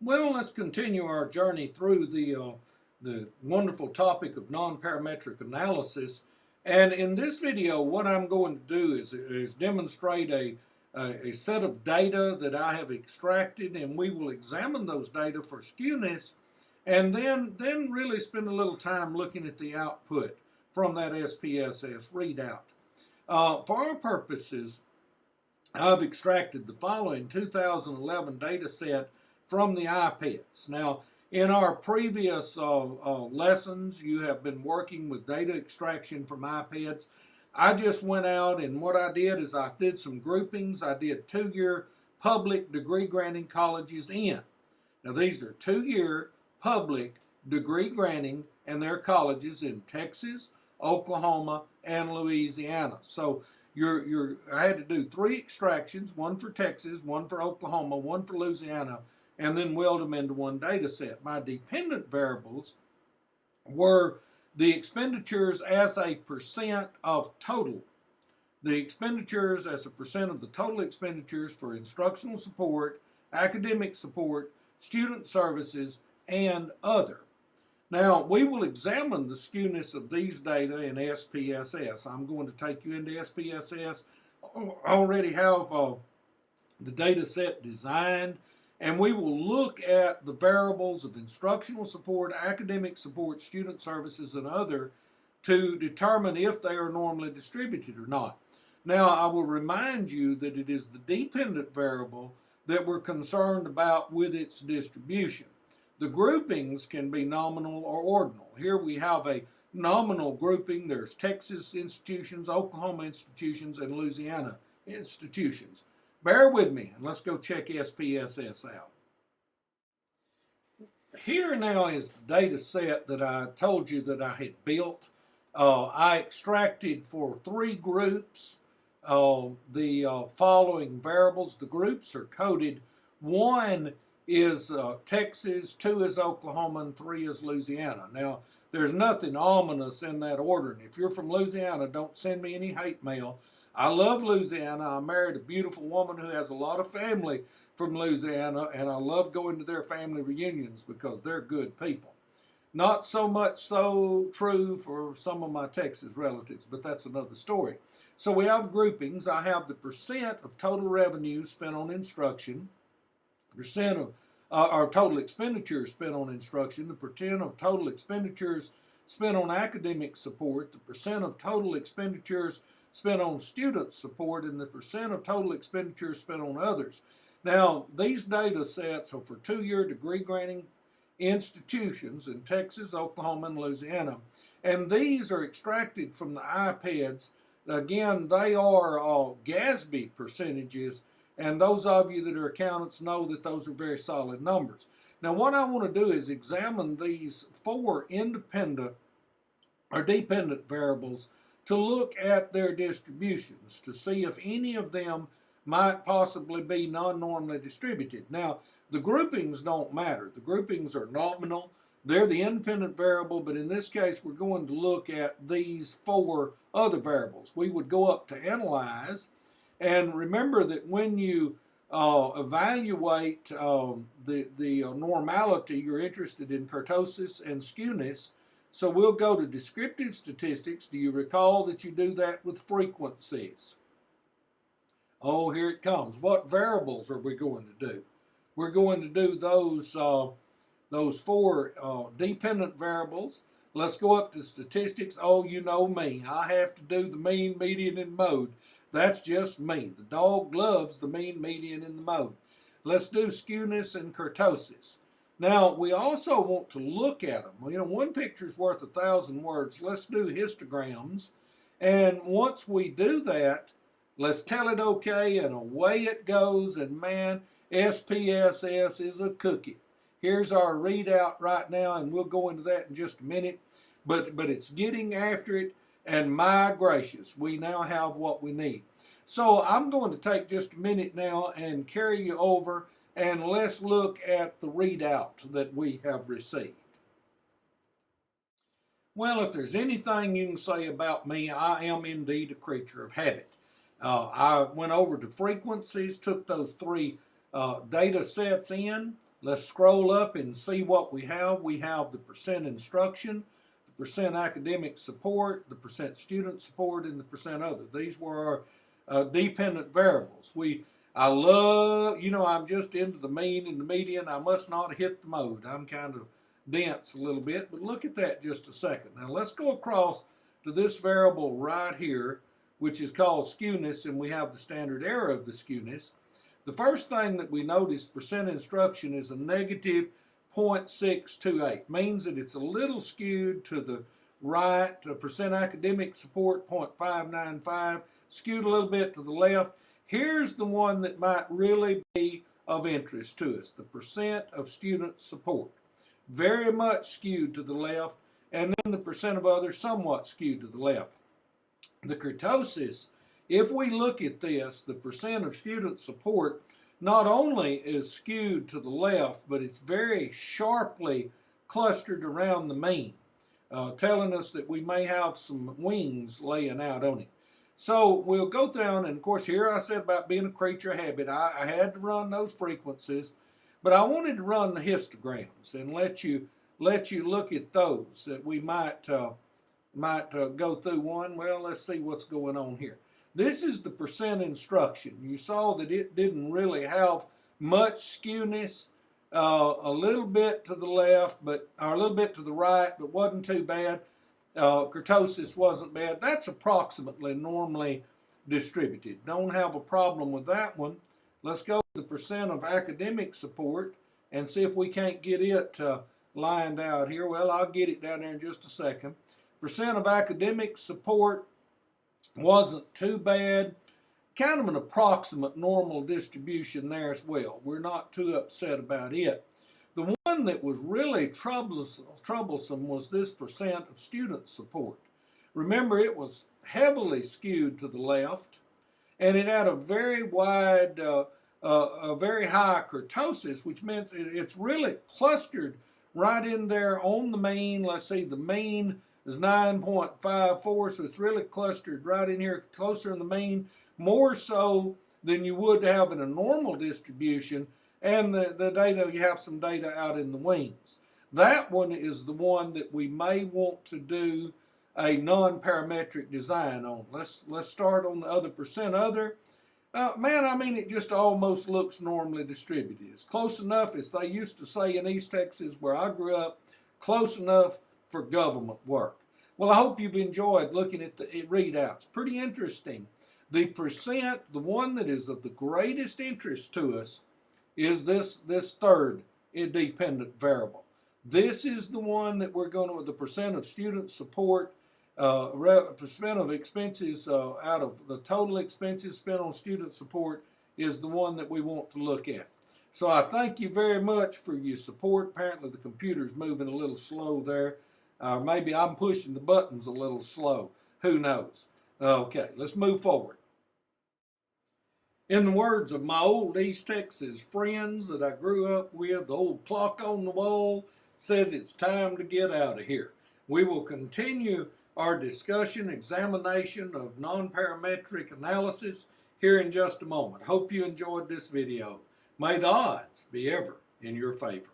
Well, let's continue our journey through the, uh, the wonderful topic of nonparametric analysis. And in this video, what I'm going to do is, is demonstrate a, a, a, set of data that I have extracted, and we will examine those data for skewness, and then, then really spend a little time looking at the output from that SPSS readout. Uh, for our purposes, I've extracted the following 2011 data set from the IPEDS. Now, in our previous uh, uh, lessons, you have been working with data extraction from IPEDS. I just went out and what I did is I did some groupings. I did two-year public degree granting colleges in. Now these are two-year public degree granting and their colleges in Texas, Oklahoma, and Louisiana. So you're, you're, I had to do three extractions, one for Texas, one for Oklahoma, one for Louisiana, and then weld them into one data set. My dependent variables were the expenditures as a percent of total. The expenditures as a percent of the total expenditures for instructional support, academic support, student services, and other. Now, we will examine the skewness of these data in SPSS. I'm going to take you into SPSS. I already have uh, the data set designed and we will look at the variables of instructional support, academic support, student services, and other to determine if they are normally distributed or not. Now, I will remind you that it is the dependent variable that we're concerned about with its distribution. The groupings can be nominal or ordinal. Here we have a nominal grouping. There's Texas institutions, Oklahoma institutions, and Louisiana institutions. Bear with me and let's go check SPSS out. Here now is the data set that I told you that I had built. Uh, I extracted for three groups uh, the uh, following variables. The groups are coded. One is uh, Texas, two is Oklahoma, and three is Louisiana. Now, there's nothing ominous in that ordering. If you're from Louisiana, don't send me any hate mail I love Louisiana. I married a beautiful woman who has a lot of family from Louisiana, and I love going to their family reunions because they're good people. Not so much so true for some of my Texas relatives, but that's another story. So we have groupings. I have the percent of total revenue spent on instruction, percent of uh, our total expenditures spent on instruction, the percent of total expenditures spent on academic support, the percent of total expenditures spent on student support and the percent of total expenditures spent on others. Now, these data sets are for two-year degree granting institutions in Texas, Oklahoma, and Louisiana. And these are extracted from the IPEDS. Again, they are uh, all GASB percentages, and those of you that are accountants know that those are very solid numbers. Now, what I want to do is examine these four independent or dependent variables to look at their distributions to see if any of them might possibly be non-normally distributed. Now, the groupings don't matter. The groupings are nominal. They're the independent variable, but in this case, we're going to look at these four other variables. We would go up to analyze, and remember that when you uh, evaluate um, the, the uh, normality, you're interested in kurtosis and skewness, so we'll go to descriptive statistics. Do you recall that you do that with frequencies? Oh, here it comes. What variables are we going to do? We're going to do those, uh, those four uh, dependent variables. Let's go up to statistics. Oh, you know me. I have to do the mean, median, and mode. That's just me. The dog loves the mean, median, and the mode. Let's do skewness and kurtosis. Now, we also want to look at them. You know, one picture is worth a thousand words. Let's do histograms. And once we do that, let's tell it okay, and away it goes. And man, SPSS is a cookie. Here's our readout right now, and we'll go into that in just a minute. But, but it's getting after it, and my gracious, we now have what we need. So I'm going to take just a minute now and carry you over and let's look at the readout that we have received. Well, if there's anything you can say about me, I am indeed a creature of habit. Uh, I went over to frequencies, took those three uh, data sets in, Let's scroll up and see what we have. We have the percent instruction, the percent academic support, the percent student support, and the percent other. These were our uh, dependent variables. We, I love, you know, I'm just into the mean and the median. I must not hit the mode. I'm kind of dense a little bit, but look at that just a second. Now let's go across to this variable right here, which is called skewness, and we have the standard error of the skewness. The first thing that we notice, percent instruction is a negative 0.628, means that it's a little skewed to the right, percent academic support 0.595, skewed a little bit to the left. Here's the one that might really be of interest to us, the percent of student support. Very much skewed to the left, and then the percent of others somewhat skewed to the left. The kurtosis, if we look at this, the percent of student support not only is skewed to the left, but it's very sharply clustered around the mean, uh, telling us that we may have some wings laying out on it. So we'll go down, and of course, here I said about being a creature of habit. I, I had to run those frequencies, but I wanted to run the histograms and let you let you look at those that we might uh, might uh, go through one. Well, let's see what's going on here. This is the percent instruction. You saw that it didn't really have much skewness, uh, a little bit to the left, but or a little bit to the right, but wasn't too bad. Uh, kurtosis wasn't bad. That's approximately normally distributed. Don't have a problem with that one. Let's go to the percent of academic support and see if we can't get it uh, lined out here. Well, I'll get it down there in just a second. Percent of academic support wasn't too bad. Kind of an approximate normal distribution there as well. We're not too upset about it. The one that was really troublesome was this percent of student support. Remember, it was heavily skewed to the left, and it had a very wide, uh, uh, a very high kurtosis, which means it, it's really clustered right in there on the mean. Let's see, the mean is 9.54, so it's really clustered right in here, closer in the mean, more so than you would have in a normal distribution, and the, the data, you have some data out in the wings. That one is the one that we may want to do a non-parametric design on. Let's let's start on the other percent other. Uh, man, I mean, it just almost looks normally distributed. It's close enough, as they used to say in East Texas where I grew up, close enough for government work. Well, I hope you've enjoyed looking at the readouts. Pretty interesting. The percent, the one that is of the greatest interest to us, is this, this third independent variable. This is the one that we're going to, the percent of student support, uh, percent of expenses uh, out of the total expenses spent on student support is the one that we want to look at. So I thank you very much for your support. Apparently the computer's moving a little slow there. Or maybe I'm pushing the buttons a little slow. Who knows? Okay, let's move forward. In the words of my old East Texas friends that I grew up with, the old clock on the wall says it's time to get out of here. We will continue our discussion, examination of non-parametric analysis here in just a moment. Hope you enjoyed this video. May the odds be ever in your favor.